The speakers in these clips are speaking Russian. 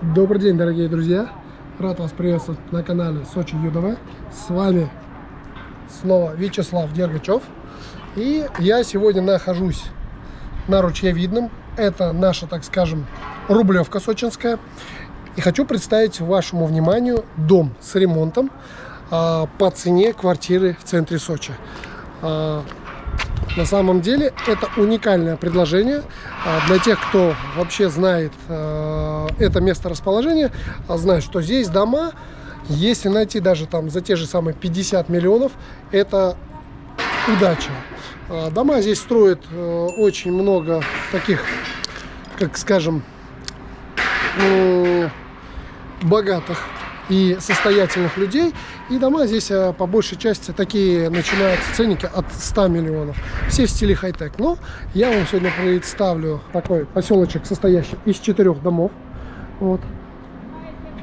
Добрый день, дорогие друзья! Рад вас приветствовать на канале Сочи ЮДВ. С вами снова Вячеслав Дергачев. И я сегодня нахожусь на Ручьевидном. Это наша, так скажем, Рублевка сочинская. И хочу представить вашему вниманию дом с ремонтом а, по цене квартиры в центре Сочи. А, на самом деле это уникальное предложение а, для тех, кто вообще знает а, это место расположения, а, знает, что здесь дома, если найти даже там за те же самые 50 миллионов, это удача. Дома здесь строят очень много таких, как скажем, богатых и состоятельных людей. И дома здесь э, по большей части такие начинаются ценники от 100 миллионов. Все в стиле хай-тек. Но я вам сегодня представлю такой поселочек, состоящий из четырех домов. Вот.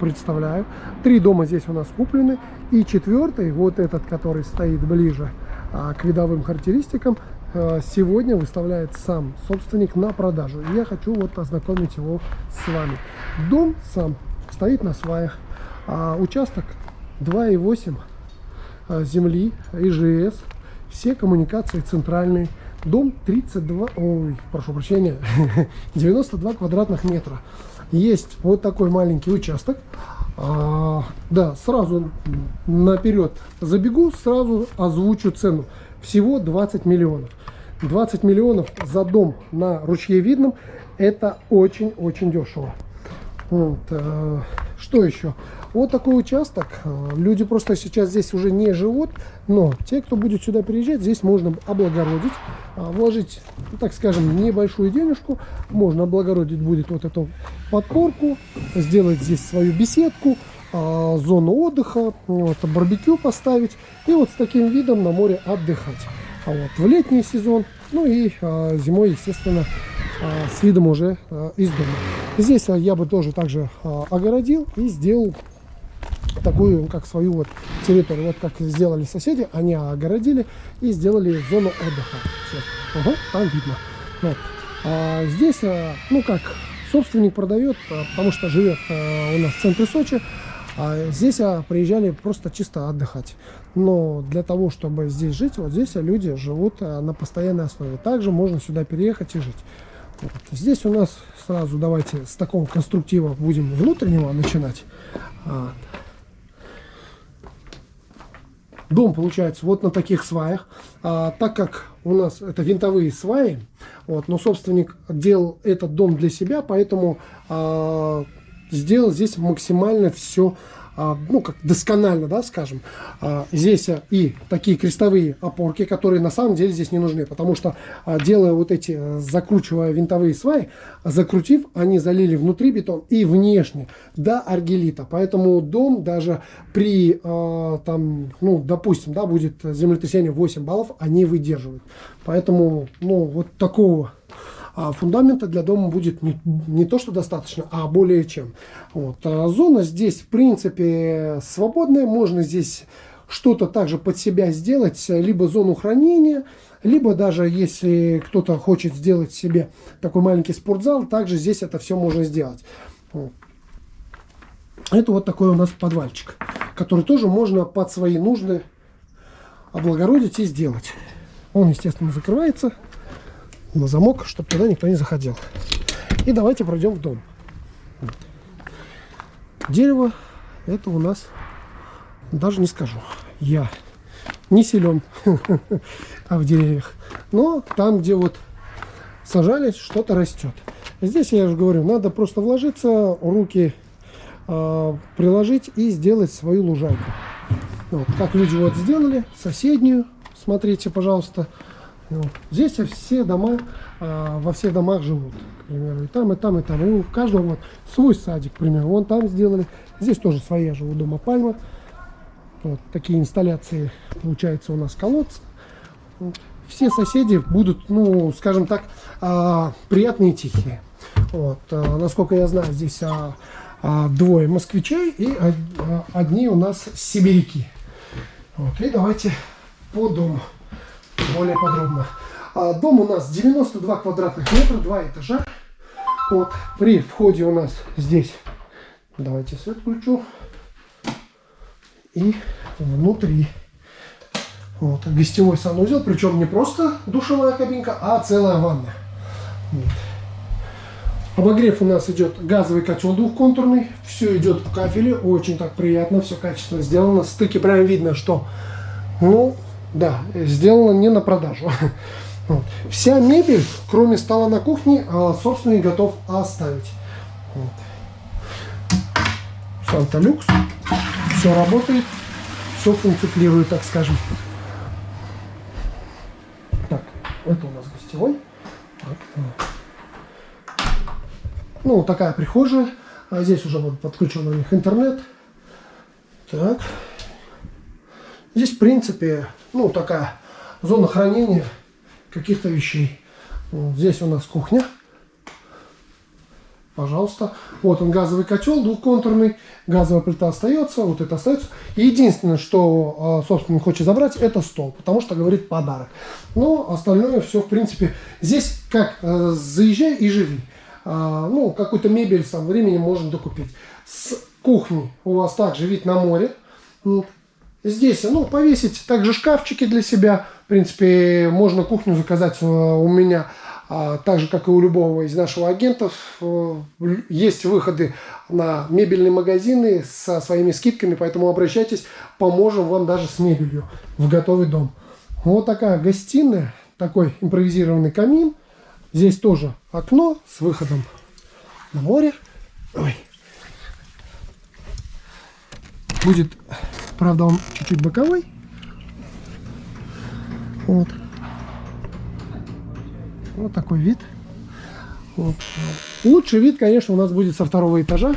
Представляю. Три дома здесь у нас куплены. И четвертый, вот этот, который стоит ближе а, к видовым характеристикам, а, сегодня выставляет сам собственник на продажу. И я хочу вот ознакомить его с вами. Дом сам стоит на сваях. А участок 2,8 а, земли, ИЖС, все коммуникации центральные. Дом 32, ой, прошу прощения, 92 квадратных метра. Есть вот такой маленький участок. А, да, сразу наперед забегу, сразу озвучу цену. Всего 20 миллионов. 20 миллионов за дом на ручье видном это очень-очень дешево. Вот, э, что еще? Вот такой участок. Э, люди просто сейчас здесь уже не живут, но те, кто будет сюда приезжать, здесь можно облагородить, э, вложить, так скажем, небольшую денежку. Можно облагородить будет вот эту подпорку, сделать здесь свою беседку, э, зону отдыха, вот, барбекю поставить и вот с таким видом на море отдыхать. А вот в летний сезон, ну и зимой, естественно, с видом уже из дома. Здесь я бы тоже также огородил и сделал такую, как свою вот территорию. Вот как сделали соседи, они огородили и сделали зону отдыха. Сейчас. Угу, там видно. Вот. А здесь, ну как, собственник продает, потому что живет у нас в центре Сочи. А здесь приезжали просто чисто отдыхать. Но для того, чтобы здесь жить, вот здесь люди живут на постоянной основе. Также можно сюда переехать и жить. Вот. Здесь у нас сразу давайте с такого конструктива будем внутреннего начинать. Дом получается вот на таких сваях. А, так как у нас это винтовые сваи, вот, но собственник делал этот дом для себя, поэтому а, сделал здесь максимально все ну, как досконально, да, скажем. А, здесь а, и такие крестовые опорки, которые на самом деле здесь не нужны, потому что, делая вот эти, закручивая винтовые сваи, закрутив, они залили внутри бетон и внешне до аргелита. Поэтому дом даже при, там, ну, допустим, да, будет землетрясение 8 баллов, они выдерживают. Поэтому, ну, вот такого а фундамента для дома будет не, не то, что достаточно, а более чем. Вот. А зона здесь, в принципе, свободная. Можно здесь что-то также под себя сделать, либо зону хранения, либо даже если кто-то хочет сделать себе такой маленький спортзал, также здесь это все можно сделать. Это вот такой у нас подвальчик, который тоже можно под свои нужды облагородить и сделать. Он, естественно, закрывается на замок, чтобы туда никто не заходил. И давайте пройдем в дом. Дерево это у нас, даже не скажу, я не силен а в деревьях. Но там, где вот сажались, что-то растет. Здесь, я же говорю, надо просто вложиться, руки э, приложить и сделать свою лужайку. Вот, как люди вот сделали, соседнюю, смотрите, пожалуйста, вот. Здесь все дома, а, во всех домах живут, к примеру, и там, и там, и там. И у каждого вот свой садик, к примеру, вон там сделали. Здесь тоже своя живу дома пальма. Вот такие инсталляции, получается, у нас колодцы. Все соседи будут, ну, скажем так, а, приятные и тихие. Вот. А, насколько я знаю, здесь а, а, двое москвичей и а, одни у нас сибиряки. Вот. И давайте по дому более подробно. А, дом у нас 92 квадратных метра, два этажа. Вот, при входе у нас здесь Давайте свет включу. И внутри. Вот, гостевой санузел, причем не просто душевая кабинка, а целая ванна. Вот. Обогрев у нас идет газовый котел двухконтурный. Все идет в кафеле, очень так приятно, все качественно сделано. Стыки прям видно, что, ну, да, сделано не на продажу. Вот. Вся мебель, кроме стола на кухне, а, собственный готов оставить. Вот. Санта-люкс. Все работает, все функционирует, так скажем. Так, это у нас гостевой. Так. Ну, такая прихожая. А здесь уже подключен у них интернет. Так. Здесь, в принципе, ну, такая зона хранения каких-то вещей. Вот здесь у нас кухня. Пожалуйста. Вот он газовый котел двухконтурный. Газовая плита остается. Вот это остается. Единственное, что а, собственник хочет забрать, это стол. Потому что говорит подарок. Но остальное все, в принципе, здесь как э, заезжай и живи. А, ну, какую-то мебель со временем можно докупить. С кухни у вас также вид на море. Здесь, ну, повесить также шкафчики для себя. В принципе, можно кухню заказать э, у меня, а, так же, как и у любого из наших агентов. Э, есть выходы на мебельные магазины со своими скидками, поэтому обращайтесь, поможем вам даже с мебелью в готовый дом. Вот такая гостиная, такой импровизированный камин. Здесь тоже окно с выходом на море. Ой. Будет Правда, он чуть-чуть боковой. Вот. Вот такой вид. Вот. Лучший вид, конечно, у нас будет со второго этажа.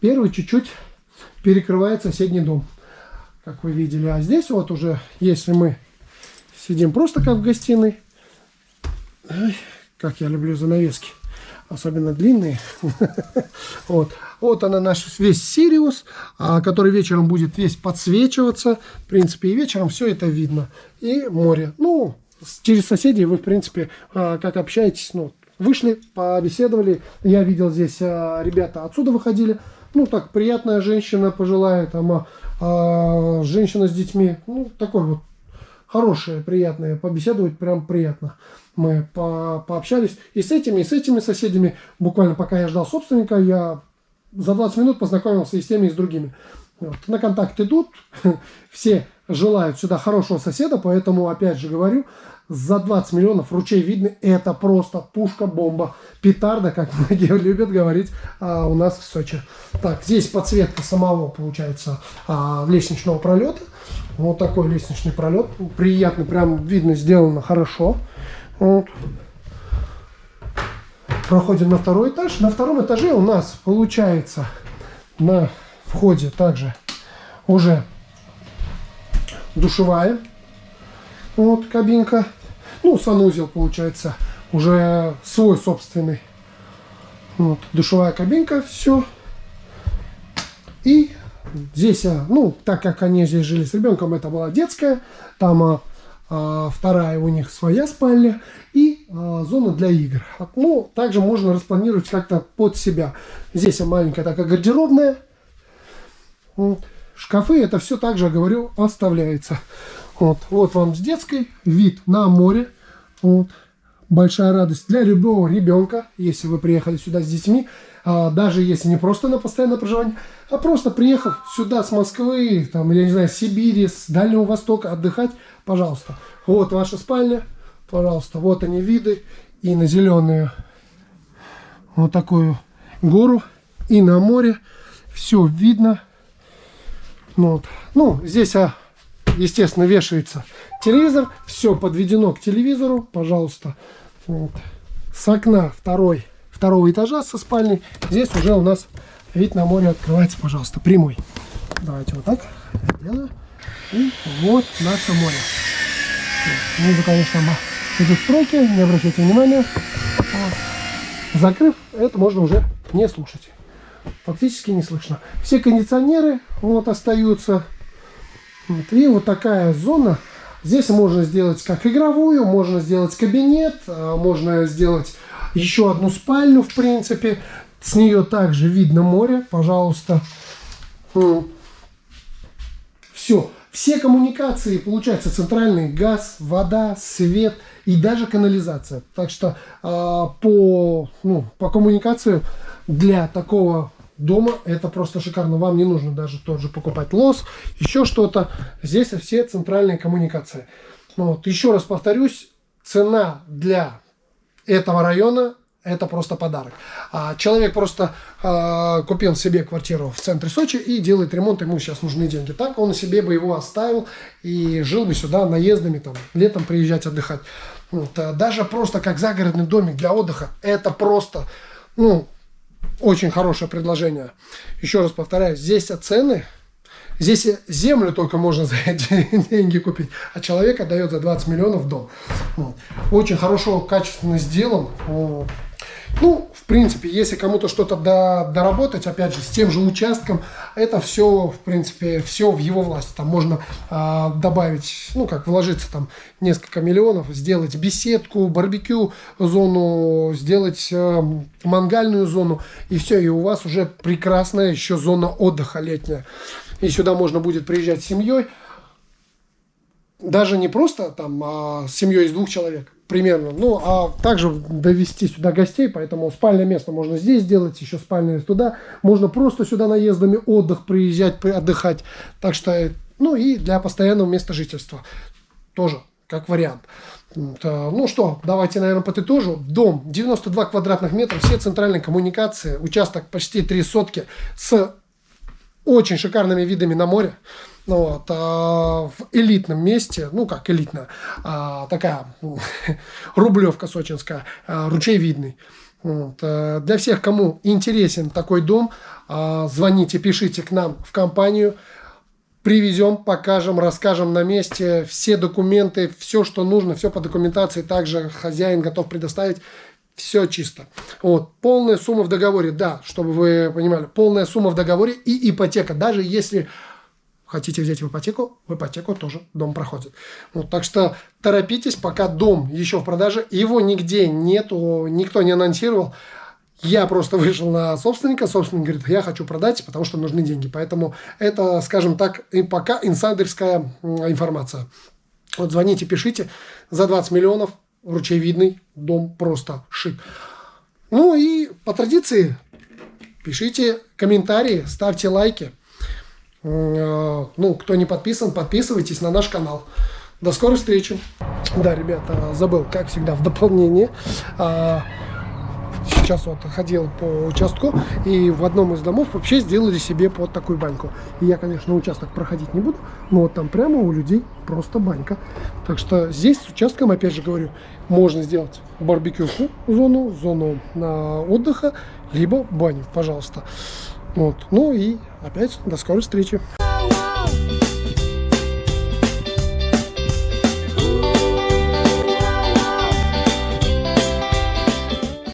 Первый чуть-чуть перекрывает соседний дом, как вы видели. А здесь вот уже, если мы сидим просто как в гостиной, ой, как я люблю занавески, особенно длинные. вот. вот она наш весь Сириус, а, который вечером будет весь подсвечиваться. В принципе, и вечером все это видно. И море. Ну, через соседей вы, в принципе, а, как общаетесь, ну, вышли, побеседовали. Я видел здесь, а, ребята отсюда выходили. Ну, так, приятная женщина пожилая, там, женщина с детьми. Ну, такой вот хорошая, приятная. Побеседовать прям приятно мы по пообщались и с этими, и с этими соседями. Буквально пока я ждал собственника, я за 20 минут познакомился и с теми, и с другими. Вот. На контакт идут, все желают сюда хорошего соседа, поэтому, опять же говорю, за 20 миллионов ручей видно, это просто пушка-бомба, петарда, как многие любят говорить а, у нас в Сочи. Так, здесь подсветка самого, получается, а, лестничного пролета. Вот такой лестничный пролет, приятный, прям видно, сделано хорошо. Вот. Проходим на второй этаж. На втором этаже у нас получается на входе также уже душевая. Вот кабинка. Ну, санузел получается уже свой собственный. Вот, душевая кабинка, все. И здесь, а, ну, так как они здесь жили с ребенком, это была детская. Там а, вторая у них своя спальня и а, зона для игр. Ну, также можно распланировать как-то под себя. Здесь маленькая такая гардеробная. Шкафы, это все также, говорю, оставляется. Вот, вот вам с детской вид на море. Вот. Большая радость для любого ребенка, если вы приехали сюда с детьми. А, даже если не просто на постоянное проживание, а просто приехав сюда с Москвы, там, я не знаю, Сибири, с Дальнего Востока отдыхать, пожалуйста. Вот ваша спальня, пожалуйста, вот они виды. И на зеленую вот такую гору, и на море. Все видно. Вот. ну здесь, а, естественно, вешается телевизор. Все подведено к телевизору, пожалуйста. Вот. С окна второй, второго этажа со спальней. Здесь уже у нас вид на море открывается, пожалуйста, прямой. Давайте вот так сделаю. И вот наше море. Внизу, конечно, идут стройки, не обращайте внимания. Вот. Закрыв, это можно уже не слушать. Фактически не слышно. Все кондиционеры вот остаются. Вот. И вот такая зона. Здесь можно сделать как игровую, можно сделать кабинет, а, можно сделать еще одну спальню, в принципе. С нее также видно море, пожалуйста. Все. Все коммуникации, получается, центральный газ, вода, свет и даже канализация. Так что э, по, ну, по коммуникации для такого дома это просто шикарно. Вам не нужно даже тот же покупать лос, еще что-то. Здесь все центральные коммуникации. Вот. Еще раз повторюсь, цена для этого района это просто подарок. А человек просто э, купил себе квартиру в центре Сочи и делает ремонт, ему сейчас нужны деньги. Так он себе бы его оставил и жил бы сюда наездами, там, летом приезжать отдыхать. Вот, а даже просто как загородный домик для отдыха, это просто, ну, очень хорошее предложение. Еще раз повторяю, здесь цены Здесь землю только можно за эти деньги купить, а человек отдает за 20 миллионов дом. Очень хорошо, качественно сделан. Ну, принципе, если кому-то что-то до, доработать, опять же, с тем же участком, это все, в принципе, все в его власти. Там можно э, добавить, ну, как вложиться там несколько миллионов, сделать беседку, барбекю зону, сделать э, мангальную зону, и все, и у вас уже прекрасная еще зона отдыха летняя. И сюда можно будет приезжать с семьей, даже не просто там а с семьей из двух человек примерно, ну а также довести сюда гостей, поэтому спальное место можно здесь сделать, еще спальное туда, можно просто сюда наездами отдых приезжать, отдыхать, так что, ну и для постоянного места жительства тоже как вариант. Ну что, давайте, наверное, подытожу. Дом 92 квадратных метра, все центральные коммуникации, участок почти 3 сотки с очень шикарными видами на море. Ну, вот, а, в элитном месте, ну как элитно, а, такая ну, рублевка сочинская, а, ручей видный. Вот, а, для всех, кому интересен такой дом, а, звоните, пишите к нам в компанию. Привезем, покажем, расскажем на месте все документы, все, что нужно, все по документации. Также хозяин готов предоставить все чисто. Вот. Полная сумма в договоре, да, чтобы вы понимали, полная сумма в договоре и ипотека. Даже если хотите взять в ипотеку, в ипотеку тоже дом проходит. Вот, так что торопитесь, пока дом еще в продаже, его нигде нету, никто не анонсировал. Я просто вышел на собственника, собственник говорит, я хочу продать, потому что нужны деньги. Поэтому это, скажем так, и пока инсайдерская информация. Вот звоните, пишите за 20 миллионов ручейвидный дом просто шик. Ну и по традиции пишите комментарии, ставьте лайки. Э, ну, кто не подписан, подписывайтесь на наш канал. До скорой встречи. Да, ребята, забыл, как всегда, в дополнение. А, сейчас вот ходил по участку, и в одном из домов вообще сделали себе под такую баньку. И я, конечно, участок проходить не буду, но вот там прямо у людей просто банька. Так что здесь с участком, опять же говорю, можно сделать барбекю зону, зону на отдыха, либо баню, пожалуйста. Вот. Ну и опять до скорой встречи.